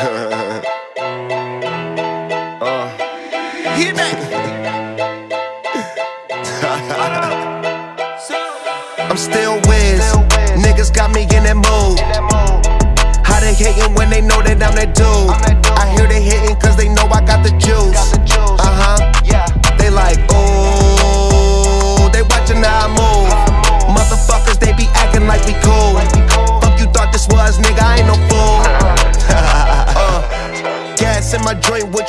uh. Hit me. I'm still whiz. Niggas got me in that mood. How they hating when they know that I'm that dude?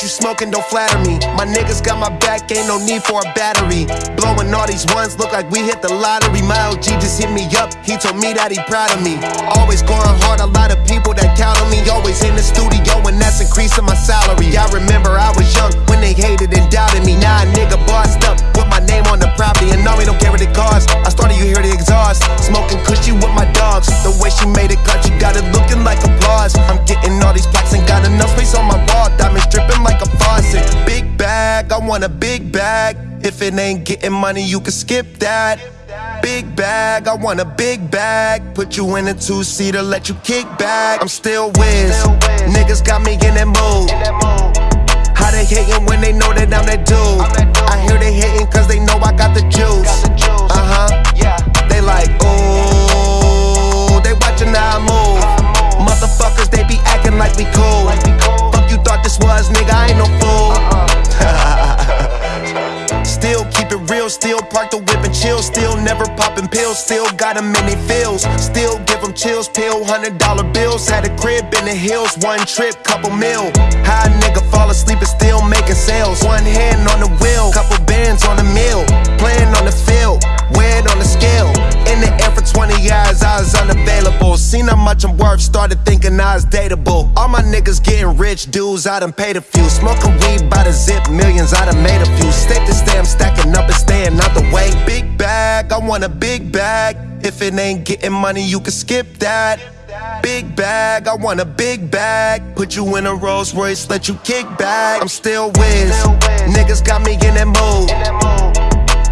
You smoking don't flatter me. My niggas got my back, ain't no need for a battery. Blowing all these ones, look like we hit the lottery. My OG just hit me up, he told me that he proud of me. Always going hard, a lot of people that I want a big bag. If it ain't getting money, you can skip that. Big bag, I want a big bag. Put you in a two seater, let you kick back. I'm still whiz. Niggas got me in that mood. Still park the whip and chill. Still never popping pills, still got them in they feels. Still give them chills, pill, hundred dollar bills. Had a crib in the hills, one trip, couple mil. High nigga fall asleep and still making sales. One hand on the wheel, couple bands much I'm worth, started thinking I was dateable. All my niggas getting rich, dudes, I done paid a few. Smoking weed by the zip, millions, I done made a few. Stick to stay, I'm stacking up and staying out the way. Big bag, I want a big bag. If it ain't getting money, you can skip that. Big bag, I want a big bag. Put you in a Rolls Royce, let you kick back. I'm still whiz. Niggas got me in that mood.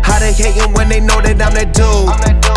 How they hating when they know that I'm that dude?